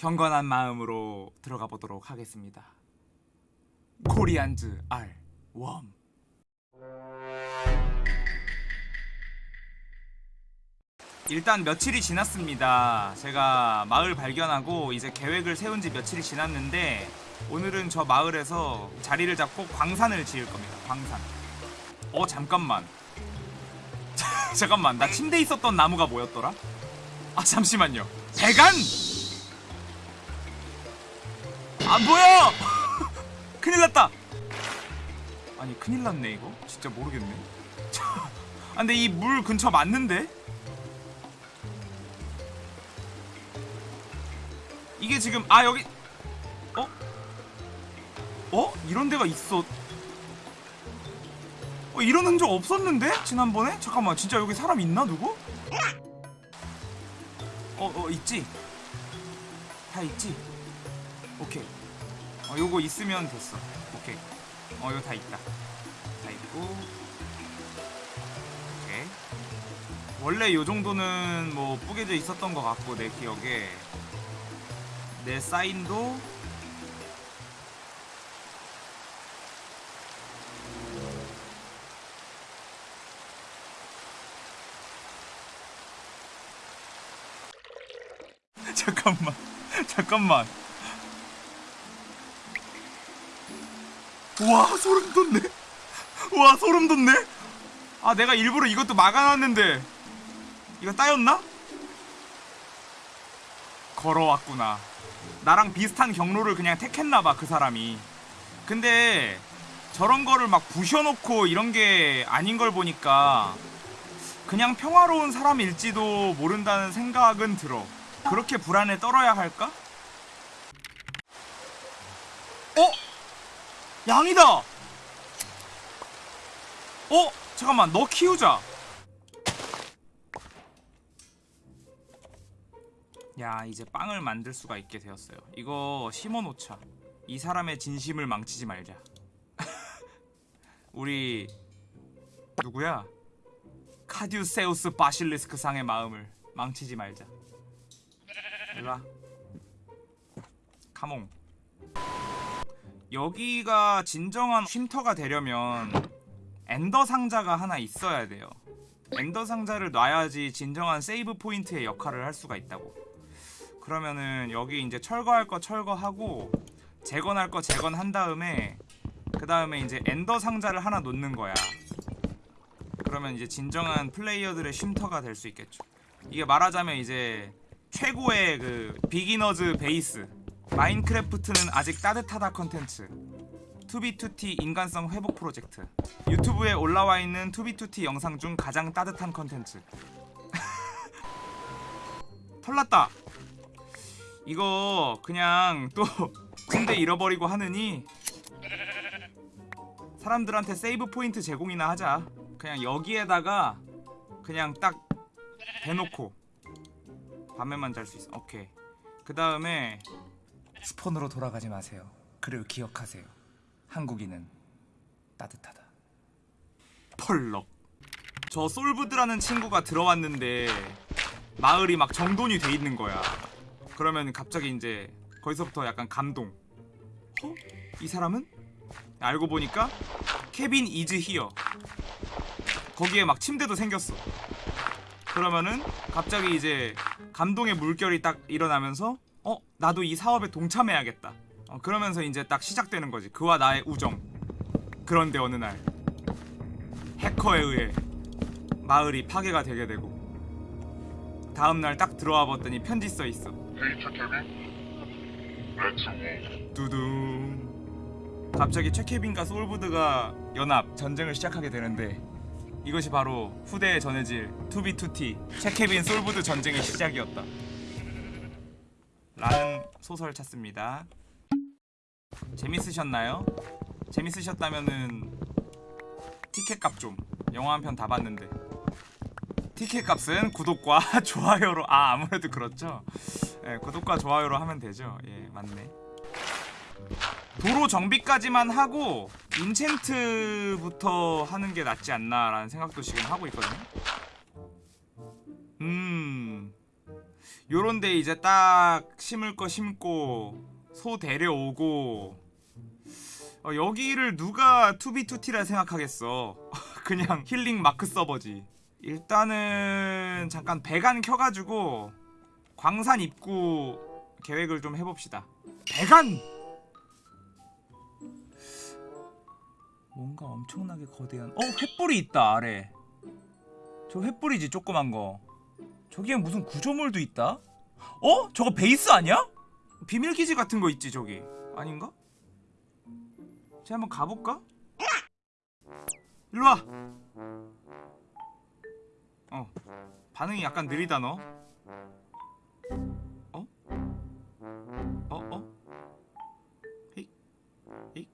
경건한 마음으로 들어가 보도록 하겠습니다. 코리안즈 R 웜 일단 며칠이 지났습니다. 제가 마을 발견하고 이제 계획을 세운 지 며칠이 지났는데 오늘은 저 마을에서 자리를 잡고 광산을 지을 겁니다. 광산. 어 잠깐만. 잠깐만 나 침대 있었던 나무가 뭐였더라? 아 잠시만요. 대간! 안 보여! 큰일 났다. 아니 큰일 났네 이거. 진짜 모르겠네. 아 근데 이 물 근처 맞는데? 이게 지금 아 여기 어? 어? 이런 데가 있어 어 이런 흔적 없었는데? 지난번에? 잠깐만 진짜 여기 사람 있나 누구? 어어 있지? 다 있지? 오케이 어 요거 있으면 됐어. 오케이. 어 이거 다 있다. 다 있고. 오케이. 원래 요 정도는 뭐 뿌개져 있었던 것 같고 내 기억에. 내 사인도. 잠깐만. 잠깐만 와 소름 돋네 와 소름 돋네 아 내가 일부러 이것도 막아놨는데 이거 따였나? 걸어왔구나 나랑 비슷한 경로를 그냥 택했나봐 그 사람이 근데 저런 거를 막 부셔놓고 이런 게 아닌 걸 보니까 그냥 평화로운 사람일지도 모른다는 생각은 들어 그렇게 불안에 떨어야 할까? 어? 양이다! 어? 잠깐만 너 키우자. 야 이제 빵을 만들 수가 있게 되었어요. 이거 심어놓자. 이 사람의 진심을 망치지 말자. 우리 누구야? 카듀세우스 바실리스크 상의 마음을 망치지 말자. 일로와. Come on 여기가 진정한 쉼터가 되려면 엔더 상자가 하나 있어야 돼요. 엔더 상자를 놔야지 진정한 save point의 역할을 할 수가 있다고. 그러면은 여기 이제 철거할 거 철거하고 재건할 거 재건한 다음에 그 다음에 이제 엔더 상자를 하나 놓는 거야. 그러면 이제 진정한 플레이어들의 쉼터가 될 수 있겠죠. 이게 말하자면 이제 최고의 그 beginner's base 마인크래프트는 아직 따뜻하다 컨텐츠. 투비투티 인간성 회복 프로젝트. 유튜브에 올라와 있는 투비투티 영상 중 가장 따뜻한 컨텐츠. 털났다. 이거 그냥 또 침대 잃어버리고 하느니 사람들한테 세이브 포인트 제공이나 하자. 그냥 여기에다가 그냥 딱 대놓고 밤에만 잘 수 있어. 오케이. 그 다음에 스폰으로 돌아가지 마세요. 그리고 기억하세요. 한국인은 따뜻하다. 펄럭. 저 솔브드라는 친구가 들어왔는데 마을이 막 정돈이 돼 있는 거야. 그러면 갑자기 이제 거기서부터 약간 감동. 어? 이 사람은? 알고 보니까 케빈 이즈 히어. 거기에 막 침대도 생겼어. 그러면은 갑자기 이제 감동의 물결이 딱 일어나면서 어? 나도 이 사업에 동참해야겠다. 어, 그러면서 이제 딱 시작되는 거지. 그와 나의 우정. 그런데 어느 날 해커에 의해 마을이 파괴가 되게 되고 다음날 딱 들어와 봤더니 편지 써 있어. Dear 최케빈 let's war 두둥. 갑자기 최케빈과 소울부드가 연합 전쟁을 시작하게 되는데 이것이 바로 후대에 전해질 투비투티 최케빈 소울부드 전쟁의 시작이었다 라는 소설 찾습니다. 재밌으셨나요? 재밌으셨다면은 티켓 값 좀 영화 한 편 다 봤는데. 티켓 값은 구독과 좋아요로 아 아무래도 그렇죠. 예, 구독과 좋아요로 하면 되죠. 예 맞네. 도로 정비까지만 하고 인챈트부터 하는 게 낫지 않나라는 생각도 지금 하고 있거든요. 음 요런데 이제 딱 심을 거 심고 소 데려오고 어, 여기를 누가 투비투티라 생각하겠어? 그냥 힐링 마크 서버지. 일단은 잠깐 배관 켜가지고 광산 입구 계획을 좀 해봅시다. 배관! 뭔가 엄청나게 거대한 어 횃불이 있다 아래. 저 횃불이지 조그만 거 저기에 무슨 구조물도 있다 어? 저거 베이스 아니야? 비밀기지 같은 거 있지 저기 아닌가? 제가 한번 가볼까? 일로와 어 반응이 약간 느리다 너 어? 어? 어? 히? 히?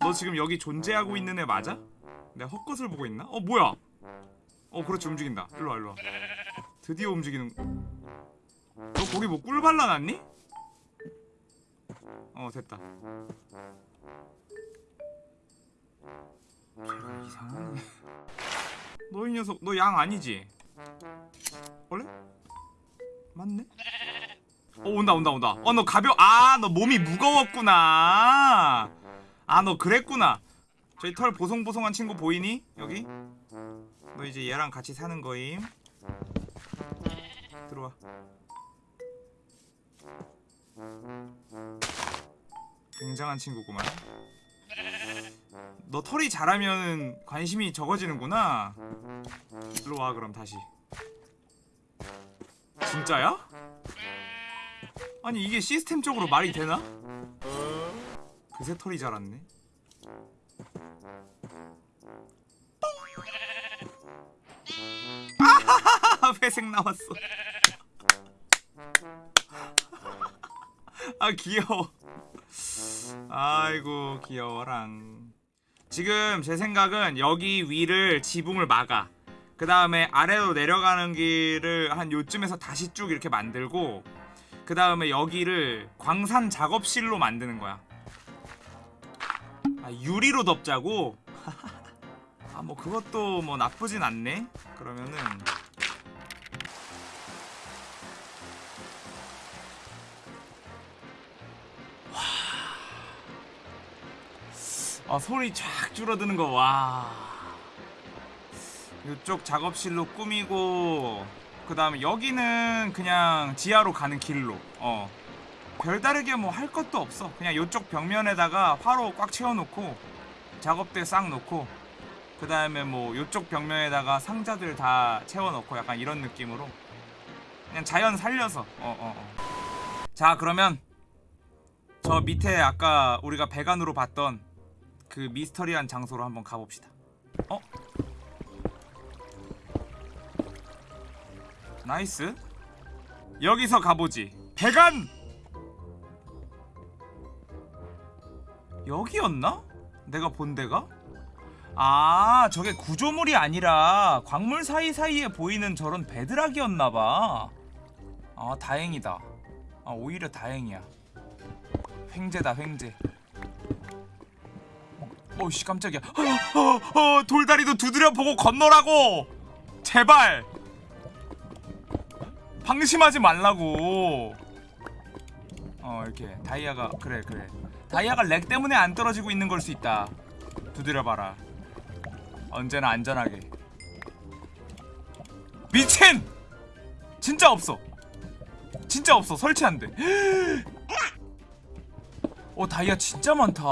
너 지금 여기 존재하고 있는 애 맞아? 내가 헛것을 보고 있나? 어 뭐야 어 그렇지 움직인다 일로와 일로와 드디어 움직이는 너 거기 뭐 꿀 발라놨니? 어 됐다 이상하네 너이 녀석 너 양 아니지? 원래? 맞네? 어 온다 온다 온다 어 너 가벼 아 너 몸이 무거웠구나 아 너 그랬구나 저희 털 보송보송한 친구 보이니? 여기? 너 이제 얘랑 같이 사는 거임. 들어와. 굉장한 친구구만. 너 털이 자라면 관심이 적어지는구나. 일로 와 그럼 다시. 진짜야? 아니 이게 시스템적으로 말이 되나? 그새 털이 자랐네 회색 나왔어. 아 귀여워. 아이고 귀여워랑. 지금 제 생각은 여기 위를 지붕을 막아. 그 다음에 아래로 내려가는 길을 한 요쯤에서 다시 쭉 이렇게 만들고 그 다음에 여기를 광산 작업실로 만드는 거야. 아 유리로 덮자고? 아 뭐 그것도 뭐 나쁘진 않네. 그러면은 아 소리 쫙 줄어드는 거 와. 이쪽 작업실로 꾸미고 그 다음에 여기는 그냥 지하로 가는 길로 어. 별다르게 뭐 할 것도 없어. 그냥 이쪽 벽면에다가 화로 꽉 채워놓고 작업대 싹 놓고 그 다음에 뭐 이쪽 벽면에다가 상자들 다 채워놓고 약간 이런 느낌으로 그냥 자연 살려서 어 어 어, 자 그러면 저 밑에 아까 우리가 배관으로 봤던 그 미스터리한 장소로 한번 가봅시다. 어? nice. 여기서 가보지. 배관! 여기였나? 내가 본 데가? 아, 저게 구조물이 아니라 광물 사이사이에 보이는 저런 bedrock이었나봐. 아, 다행이다. 아, 오히려 다행이야. 횡재다, 횡재. 어씨 깜짝이야. 어, 어, 어, 돌다리도 두드려 보고 건너라고! 제발! 방심하지 말라고! 어 이렇게 다이아가 그래 그래. 다이아가 렉 때문에 안 떨어지고 있는 걸 수 있다. 두드려봐라. 언제나 안전하게. 미친! 진짜 없어. 진짜 없어. 설치 안돼. 어 다이아 진짜 많다.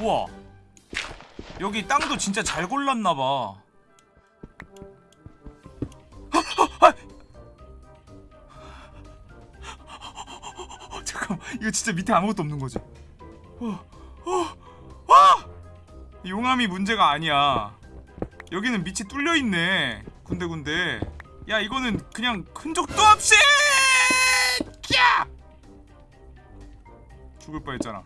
우와 여기 땅도 진짜 잘 골랐나봐. 잠깐만 이거 진짜 밑에 아무것도 없는 거지? 아! 용암이 문제가 아니야. 여기는 밑이 뚫려있네 군데군데. 야 이거는 그냥 흔적도 없이! 야! 죽을 뻔했잖아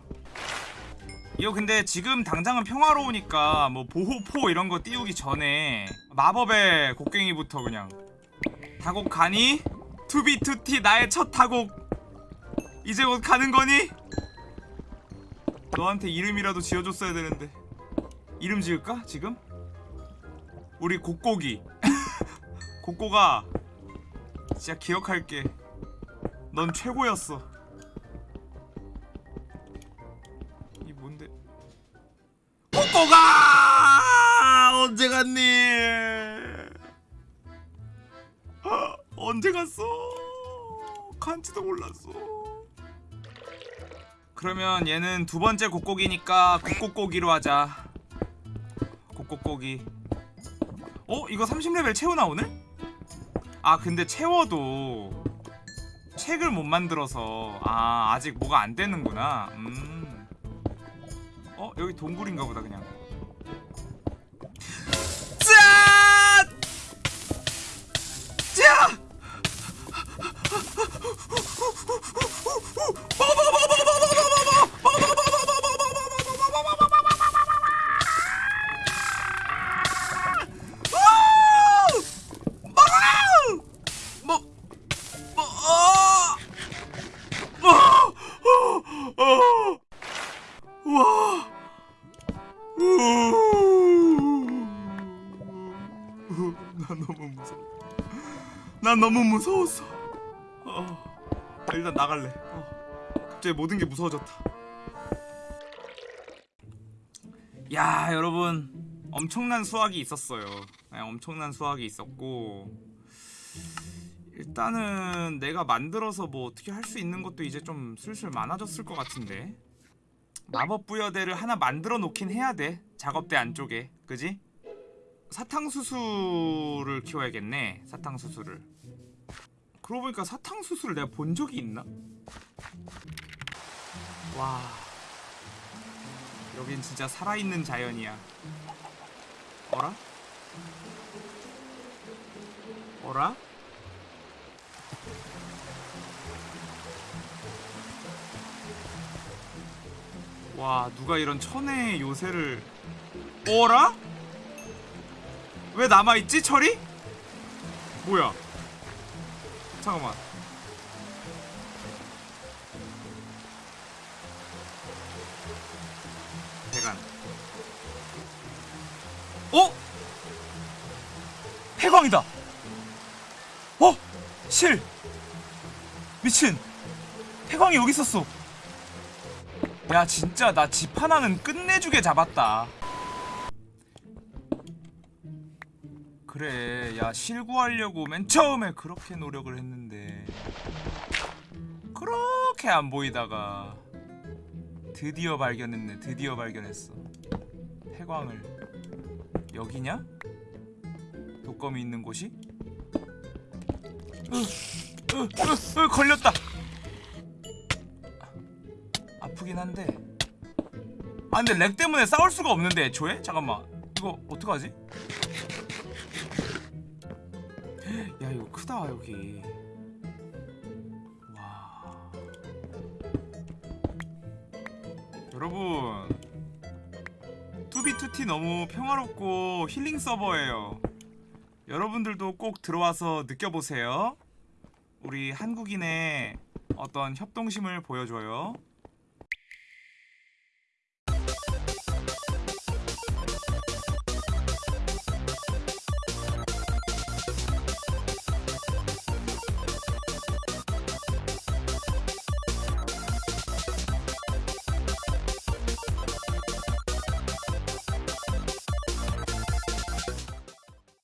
이거 근데 지금 당장은 평화로우니까 뭐 보호포 이런 거 띄우기 전에 마법의 곡괭이부터 그냥 다곡 가니? 투비투티 나의 첫 다곡 이제 곧 가는 거니? 너한테 이름이라도 지어줬어야 되는데 이름 지을까 지금? 우리 곡곡이 고꼬가 진짜 기억할게 넌 최고였어 고꼬가! 언제 갔니? 아, 언제 갔어? 간지도 몰랐어. 그러면 얘는 두 번째 곡곡이니까 곡곡고기로 하자. 곡곡고기 어? 이거 30레벨 채우나 오늘? 아 근데 채워도 책을 못 만들어서. 아 아직 뭐가 안 되는구나. 음. 어? 여기 동굴인가 보다 그냥 짠! 자! 뭐, 너무 무서웠어. 어. 일단 나갈래. 어. 갑자기 모든 게 무서워졌다. 야, 여러분. 엄청난 수확이 있었어요. 네, 엄청난 수확이 있었고 일단은 내가 만들어서 뭐 어떻게 할 수 있는 것도 이제 좀 슬슬 많아졌을 것 같은데 마법 부여대를 하나 만들어 놓긴 해야 돼 작업대 안쪽에 그지? 사탕수수를 키워야겠네 사탕수수를 그러고 보니까 사탕수수를 내가 본 적이 있나? 와 여긴 진짜 살아있는 자연이야 어라? 어라? 와 누가 이런 천혜의 요새를 어라? 왜 남아있지 철이? 뭐야 잠깐만. 대간 어? 폐광이다. 어? 실. 미친. 폐광이 여기 있었어. 야 진짜 나 집 하나는 끝내주게 잡았다 그래 야 실구하려고 맨 처음에 그렇게 노력을 했는데 그렇게 안 보이다가 드디어 발견했네 드디어 발견했어 폐광을 여기냐? 독검이 있는 곳이? 으, 으, 으, 으, 걸렸다 아프긴 한데 아 근데 렉 때문에 싸울 수가 없는데 애초에? 잠깐만 이거 어떡하지? 야 이거 크다 여기. 와. 여러분 투비투티 너무 평화롭고 힐링 서버예요. 여러분들도 꼭 들어와서 느껴보세요. 우리 한국인의 어떤 협동심을 보여줘요